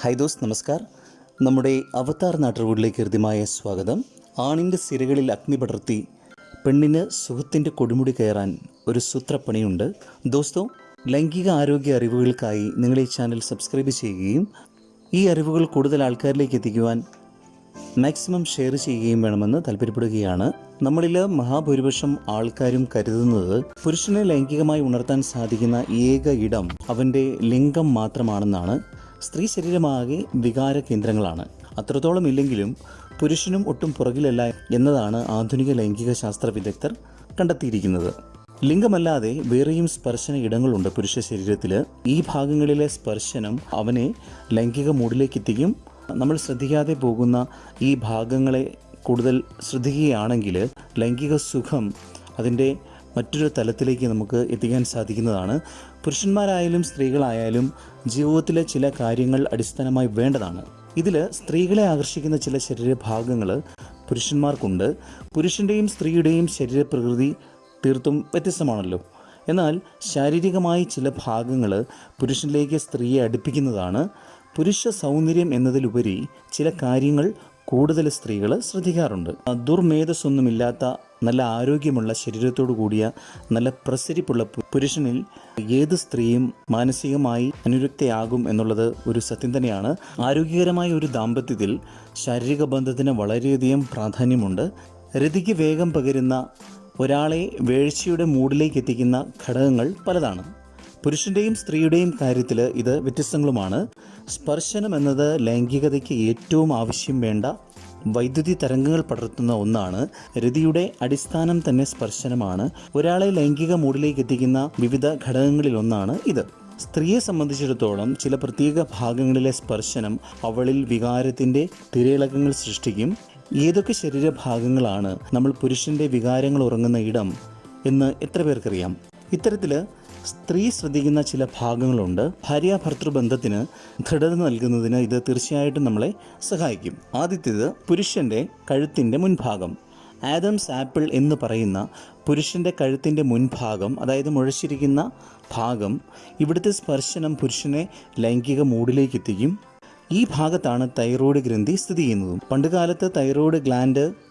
Hi those നമസ്കാർ. നമ്മുടെ അവതാർ നാട്ടുകൂടിലേക്ക് ഹൃദ്യമായ സ്വാഗതം. ആണിന്റെ സിരകളിൽ അഗ്നി പടർത്തി പെണ്ണിന് സുഖത്തിന്റെ കൊടുമുടി കയറാൻ ഒരു സൂത്രപ്പണിയുണ്ട്. ദോസ്തോ ലൈംഗിക ആരോഗ്യ അറിവുകൾക്കായി നിങ്ങൾ ഈ ചാനൽ സബ്സ്ക്രൈബ് ചെയ്യുകയും ഈ അറിവുകൾ കൂടുതൽ ആൾക്കാരിലേക്ക് എത്തിക്കുവാൻ മാക്സിമം ഷെയർ ചെയ്യുകയും വേണമെന്ന് താല്പര്യപ്പെടുകയാണ്. നമ്മളിൽ മഹാഭൂരിപക്ഷം ആൾക്കാരും കരുതുന്നത് പുരുഷനെ ലൈംഗികമായി ഉണർത്താൻ സാധിക്കുന്ന ഏക ഇടം അവന്റെ ലിംഗം മാത്രമാണെന്നാണ്. സ്ത്രീ ശരീരമാകെ വികാര കേന്ദ്രങ്ങളാണ്. അത്രത്തോളം ഇല്ലെങ്കിലും പുരുഷനും ഒട്ടും പുറകിലല്ല എന്നതാണ് ആധുനിക ലൈംഗിക ശാസ്ത്ര വിദഗ്ധർ കണ്ടെത്തിയിരിക്കുന്നത്. ലിംഗമല്ലാതെ വേറെയും സ്പർശന ഇടങ്ങളുണ്ട് പുരുഷ ശരീരത്തിൽ ഈ ഭാഗങ്ങളിലെ സ്പർശനം അവനെ ലൈംഗിക മൂഡിലേക്ക് എത്തിക്കും നമ്മൾ ശ്രദ്ധിക്കാതെ പോകുന്ന ഈ ഭാഗങ്ങളെ കൂടുതൽ ശ്രദ്ധിക്കുകയാണെങ്കിൽ ലൈംഗിക സുഖം അതിന്റെ മറ്റൊരു തലത്തിലേക്ക് നമുക്ക് എത്തിക്കാൻ സാധിക്കുന്നതാണ്. പുരുഷന്മാരായാലും സ്ത്രീകളായാലും ജീവിതത്തിലെ ചില കാര്യങ്ങൾ അടിസ്ഥാനമായി വേണ്ടതാണ്. ഇതിൽ സ്ത്രീകളെ ആകർഷിക്കുന്ന ചില ശരീരഭാഗങ്ങൾ പുരുഷന്മാർക്കുണ്ട്. പുരുഷന്റെയും സ്ത്രീയുടെയും ശരീരപ്രകൃതി തീർത്തും വ്യത്യസ്തമാണല്ലോ. എന്നാൽ ശാരീരികമായി ചില ഭാഗങ്ങൾ പുരുഷനിലേക്ക് സ്ത്രീയെ അടുപ്പിക്കുന്നതാണ്. പുരുഷ സൗന്ദര്യം എന്നതിലുപരി ചില കാര്യങ്ങൾ കൂടുതൽ സ്ത്രീകൾ ശ്രദ്ധിക്കാറുണ്ട്. ദുർമേധസ്സൊന്നുമില്ലാത്ത നല്ല ആരോഗ്യമുള്ള ശരീരത്തോടു കൂടിയ നല്ല പ്രസരിപ്പുള്ള പുരുഷനിൽ ഏത് സ്ത്രീയും മാനസികമായി അനുരക്തയാകും എന്നുള്ളത് ഒരു സത്യം തന്നെയാണ്. ആരോഗ്യകരമായ ഒരു ദാമ്പത്യത്തിൽ ശാരീരിക ബന്ധത്തിന് വളരെയധികം പ്രാധാന്യമുണ്ട്. രതിക്ക് വേഗം പകരുന്ന ഒരാളെ വേഴ്ചയുടെ മൂഡിലേക്ക് എത്തിക്കുന്ന ഘടകങ്ങൾ പലതാണ്. പുരുഷന്റെയും സ്ത്രീയുടെയും കാര്യത്തിൽ ഇത് വ്യത്യസ്തങ്ങളുമാണ്. സ്പർശനം എന്നത് ലൈംഗികതയ്ക്ക് ഏറ്റവും ആവശ്യം വേണ്ട വൈദ്യുതി തരംഗങ്ങൾ പടർത്തുന്ന ഒന്നാണ്. രതിയുടെ അടിസ്ഥാനം തന്നെ സ്പർശനമാണ്. ഒരാളെ ലൈംഗിക മൂഡിലേക്ക് എത്തിക്കുന്ന വിവിധ ഘടകങ്ങളിൽ ഒന്നാണ് ഇത്. സ്ത്രീയെ സംബന്ധിച്ചിടത്തോളം ചില പ്രത്യേക ഭാഗങ്ങളിലെ സ്പർശനം അവളിൽ വികാരത്തിന്റെ തിരയിളക്കങ്ങൾ സൃഷ്ടിക്കും. ഏതൊക്കെ ശരീരഭാഗങ്ങളാണ് നമ്മൾ പുരുഷന്റെ വികാരങ്ങൾ ഉറങ്ങുന്ന ഇടം എന്ന് എത്ര പേർക്കറിയാം? ഇത്തരത്തിൽ സ്ത്രീ ശ്രദ്ധിക്കുന്ന ചില ഭാഗങ്ങളുണ്ട്. ഭാര്യ ഭർത്തൃ ബന്ധത്തിന് ദൃഢത നൽകുന്നതിന് ഇത് തീർച്ചയായിട്ടും നമ്മളെ സഹായിക്കും. ആദ്യത്തേത് പുരുഷന്റെ കഴുത്തിന്റെ മുൻഭാഗം. ആദംസ് ആപ്പിൾ എന്ന് പറയുന്ന പുരുഷന്റെ കഴുത്തിന്റെ മുൻഭാഗം അതായത് മുഴച്ചിരിക്കുന്ന ഭാഗം ഇവിടുത്തെ സ്പർശനം പുരുഷനെ ലൈംഗിക മൂഡിലേക്ക് എത്തിക്കും ഈ ഭാഗത്താണ് തൈറോയ്ഡ് ഗ്രന്ഥി സ്ഥിതി ചെയ്യുന്നതും. പണ്ടുകാലത്ത് തൈറോയ്ഡ് ഗ്ലാൻഡ്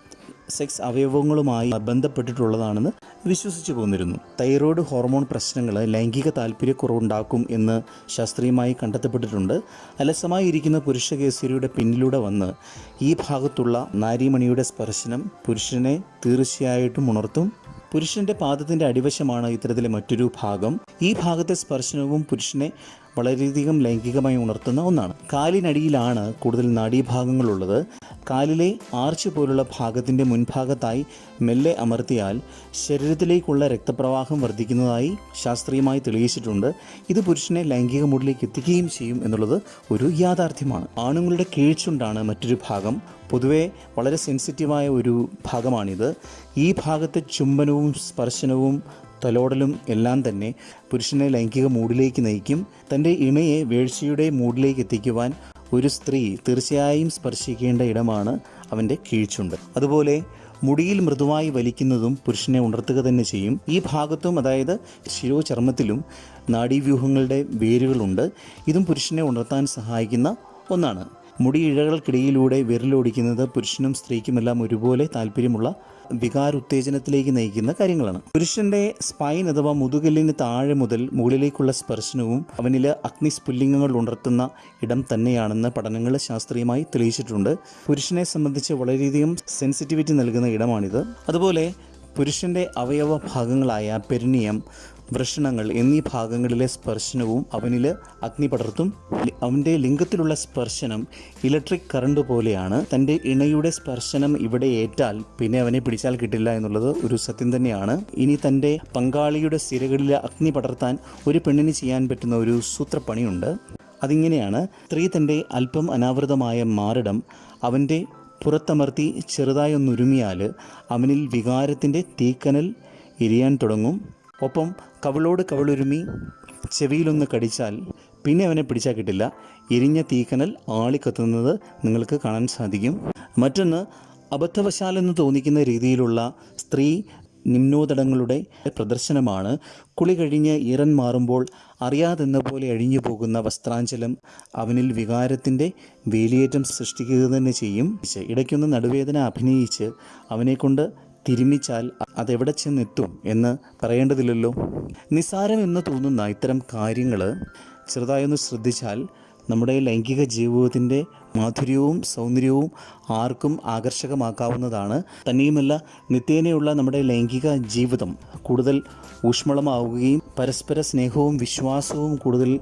സെക്സ് അവയവങ്ങളുമായി ബന്ധപ്പെട്ടിട്ടുള്ളതാണെന്ന് വിശ്വസിച്ചു പോന്നിരുന്നു. തൈറോയ്ഡ് ഹോർമോൺ പ്രശ്നങ്ങൾ ലൈംഗിക താല്പര്യക്കുറവുണ്ടാക്കും എന്ന് ശാസ്ത്രീയമായി കണ്ടെത്തപ്പെട്ടിട്ടുണ്ട്. അലസമായി ഇരിക്കുന്ന പുരുഷ കേസരിയുടെ പിന്നിലൂടെ വന്ന് ഈ ഭാഗത്തുള്ള നാരിമണിയുടെ സ്പർശനം പുരുഷനെ തീർച്ചയായിട്ടും ഉണർത്തും. പുരുഷന്റെ പാദത്തിന്റെ അടിവശമാണ് ഇത്തരത്തിലെ മറ്റൊരു ഭാഗം. ഈ ഭാഗത്തെ സ്പർശനവും പുരുഷനെ വളരെയധികം ലൈംഗികമായി ഉണർത്തുന്ന ഒന്നാണ്. കാലിനടിയിലാണ് കൂടുതൽ നാഡീഭാഗങ്ങളുള്ളത്. കാലിലെ ആർച്ച് പോലുള്ള ഭാഗത്തിന്റെ മുൻഭാഗത്തായി മെല്ലെ അമർത്തിയാൽ ശരീരത്തിലേക്കുള്ള രക്തപ്രവാഹം വർദ്ധിക്കുന്നതായി ശാസ്ത്രീയമായി തെളിയിച്ചിട്ടുണ്ട്. ഇത് പുരുഷനെ ലൈംഗിക മൂഡിലേക്ക് എത്തിക്കുകയും ചെയ്യും എന്നുള്ളത് ഒരു യാഥാർത്ഥ്യമാണ്. ആണുങ്ങളുടെ കീഴ്ച്ചുണ്ടാണ് മറ്റൊരു ഭാഗം. പൊതുവെ വളരെ സെൻസിറ്റീവായ ഒരു ഭാഗമാണിത്. ഈ ഭാഗത്തെ ചുംബനവും സ്പർശനവും തലോടലും എല്ലാം തന്നെ പുരുഷനെ ലൈംഗിക മൂഡിലേക്ക് നയിക്കും. തന്റെ ഇണയെ വേഴ്ചയുടെ മൂഡിലേക്ക് എത്തിക്കുവാൻ ഒരു സ്ത്രീ തീർച്ചയായും സ്പർശിക്കേണ്ട ഇടമാണ് അവന്റെ കീഴ്ച്ചുണ്ട് അതുപോലെ മുടിയിൽ മൃദുവായി വലിക്കുന്നതും പുരുഷനെ ഉണർത്തുക തന്നെ ചെയ്യും. ഈ ഭാഗത്തും അതായത് ശിരോചർമ്മത്തിലും നാഡീവ്യൂഹങ്ങളുടെ വേരുകളുണ്ട്. ഇതും പുരുഷനെ ഉണർത്താൻ സഹായിക്കുന്ന ഒന്നാണ്. മുടി ഇഴകൾക്കിടയിലൂടെ വിരലോടിക്കുന്നത് പുരുഷനും സ്ത്രീക്കുമെല്ലാം ഒരുപോലെ താല്പര്യമുള്ള വികാരോത്തേജനത്തിലേക്ക് നയിക്കുന്ന കാര്യങ്ങളാണ്. പുരുഷന്റെ സ്പൈൻ അഥവാ മുതുകല്ലിന് താഴെ മുതൽ മുകളിലേക്കുള്ള സ്പർശനവും അവനിൽ അഗ്നിസ്ഫുല്ലിംഗങ്ങൾ ഉണർത്തുന്ന ഇടം തന്നെയാണെന്ന് പഠനങ്ങൾ ശാസ്ത്രീയമായി തെളിയിച്ചിട്ടുണ്ട്. പുരുഷനെ സംബന്ധിച്ച് വളരെയധികം സെൻസിറ്റിവിറ്റി നൽകുന്ന ഇടമാണിത്. അതുപോലെ പുരുഷന്റെ അവയവ ഭാഗങ്ങളായ പെരിനിയം വൃഷണങ്ങൾ എന്നീ ഭാഗങ്ങളിലെ സ്പർശനവും അവനിൽ അഗ്നി പടർത്തും. അവന്റെ ലിംഗത്തിലുള്ള സ്പർശനം ഇലക്ട്രിക് കറണ്ട് പോലെയാണ്. തന്റെ ഇണയുടെ സ്പർശനം ഇവിടെ ഏറ്റാൽ പിന്നെ അവനെ പിടിച്ചാൽ കിട്ടില്ല എന്നുള്ളത് ഒരു സത്യം തന്നെയാണ്. ഇനി തന്റെ പങ്കാളിയുടെ സിരകളിൽ അഗ്നി പടർത്താൻ ഒരു പെണ്ണിന് ചെയ്യാൻ പറ്റുന്ന ഒരു സൂത്രപ്പണിയുണ്ട്. അതിങ്ങനെയാണ് സ്ത്രീ തന്റെ അല്പം അനാവൃതമായ മാറിടം അവന്റെ പുറത്തമർത്തി ചെറുതായി ഒന്നുരുമിയാൽ അവനിൽ വികാരത്തിന്റെ തീക്കനൽ എരിയാൻ തുടങ്ങും. ഒപ്പം കവിളോട് കവിളുരുമി ചെവിയിലൊന്ന് കടിച്ചാൽ പിന്നെ അവനെ പിടിച്ചാൽ കിട്ടില്ല. എരിഞ്ഞ തീക്കനൽ ആളിക്കത്തുന്നത് നിങ്ങൾക്ക് കാണാൻ സാധിക്കും. മറ്റൊന്ന് അബദ്ധവശാലെന്ന് തോന്നിക്കുന്ന രീതിയിലുള്ള സ്ത്രീ നിമ്നോദടങ്ങളുടെ പ്രദർശനമാണ്. കുളി കഴിഞ്ഞ് ഈറൻ മാറുമ്പോൾ അറിയാതെന്ന പോലെ അഴിഞ്ഞു പോകുന്ന വസ്ത്രാഞ്ചലം അവനിൽ വികാരത്തിന്റെ വേലിയേറ്റം സൃഷ്ടിക്കുക തന്നെ ചെയ്യും. ഇടയ്ക്കൊന്ന് നടുവേദന അഭിനയിച്ച് അവനെക്കൊണ്ട് തിരുമിച്ചാൽ അതെവിടെ ചെന്നെത്തും എന്ന് പറയേണ്ടതില്ലല്ലോ. നിസ്സാരം എന്ന് തോന്നുന്ന ഇത്തരം കാര്യങ്ങൾ ചെറുതായൊന്ന് ശ്രദ്ധിച്ചാൽ നമ്മുടെ ലൈംഗിക ജീവിതത്തിന്റെ മാധുര്യവും സൗന്ദര്യവും ആർക്കും ആകർഷകമാക്കാവുന്നതാണ്. തന്നെയുമല്ല നിത്യേനയുള്ള നമ്മുടെ ലൈംഗിക ജീവിതം കൂടുതൽ ഊഷ്മളമാവുകയും പരസ്പര സ്നേഹവും വിശ്വാസവും കൂടുതൽ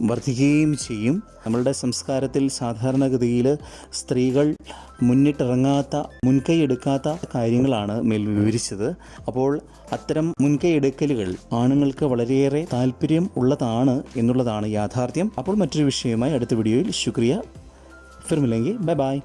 വർദ്ധിക്കുകയും ചെയ്യും. നമ്മളുടെ സംസ്കാരത്തിൽ സാധാരണഗതിയിൽ സ്ത്രീകൾ മുന്നിട്ടിറങ്ങാത്ത മുൻകൈ എടുക്കാത്ത കാര്യങ്ങളാണ് മേൽ വിവരിച്ചത്. അപ്പോൾ അത്തരം മുൻകൈ എടുക്കലുകൾ ആണുങ്ങൾക്ക് വളരെയേറെ താല്പര്യം ഉള്ളതാണ് എന്നുള്ളതാണ് യാഥാർത്ഥ്യം. അപ്പോൾ മറ്റൊരു വിഷയവുമായി അടുത്ത വീഡിയോയിൽ. ശുക്രിയ. ഫിർമില്ലെങ്കിൽ ബൈ ബൈ.